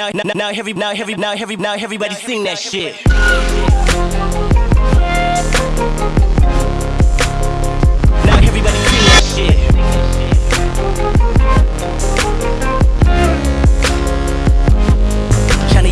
now, now, now, every, now, every, now, every, now, everybody sing that shit. Now everybody sing that shit.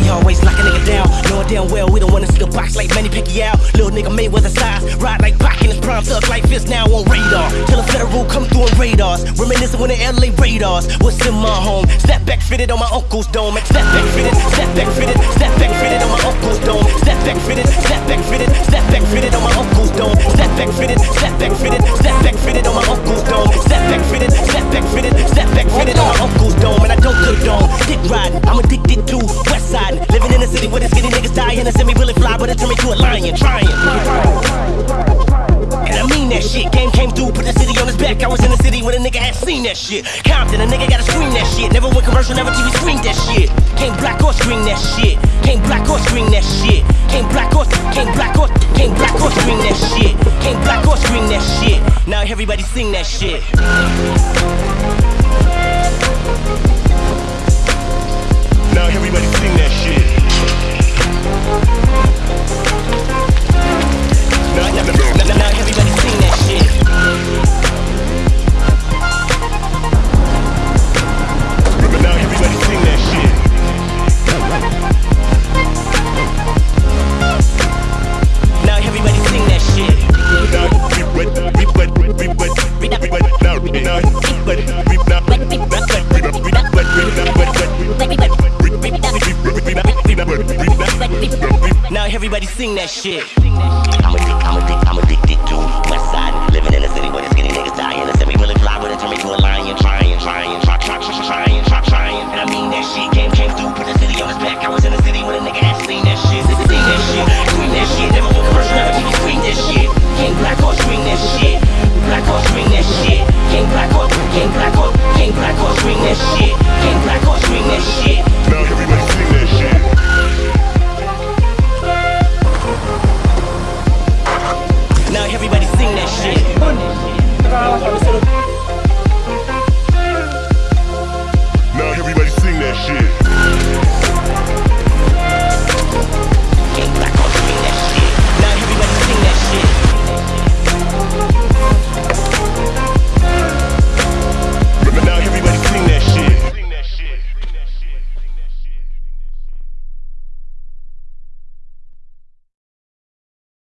Always lock a nigga down. Knowing damn well we don't wanna see the box like Manny Pacquiao. Little nigga Mayweather size, ride like Pac in his prime, thug like fist now on radar. Till a federal come through on radars. Reminiscing when the LA Raiders was in my home. Step back fitted on my uncle's dome. Step back fitted, step back fitted, step back fitted on my uncle's dome. Step back fitted, step back fitted, step back fitted on my uncle's dome. Step back fitted, step back fitted, step back fitted on my uncle's dome. Step back fitted, step back fitted, step back fitted on my uncle's dome. And I don't condone dick riding. I'm addicted to West Side. Living in a city where the skinny niggas die and semi really fly, but it turned me to a lion. Trying. That shit. Game came through, put the city on his back. I was in the city when a nigga had seen that shit. Compton, a nigga gotta scream that shit. Never went commercial, never TV screened that shit. Black or screen that shit. Black or screen that shit. Black or, black or, black or screen that shit. Black or screen that shit. Now everybody sing that shit. Now everybody sing that shit. I'm addicted, I'm addicted, I'm addicted to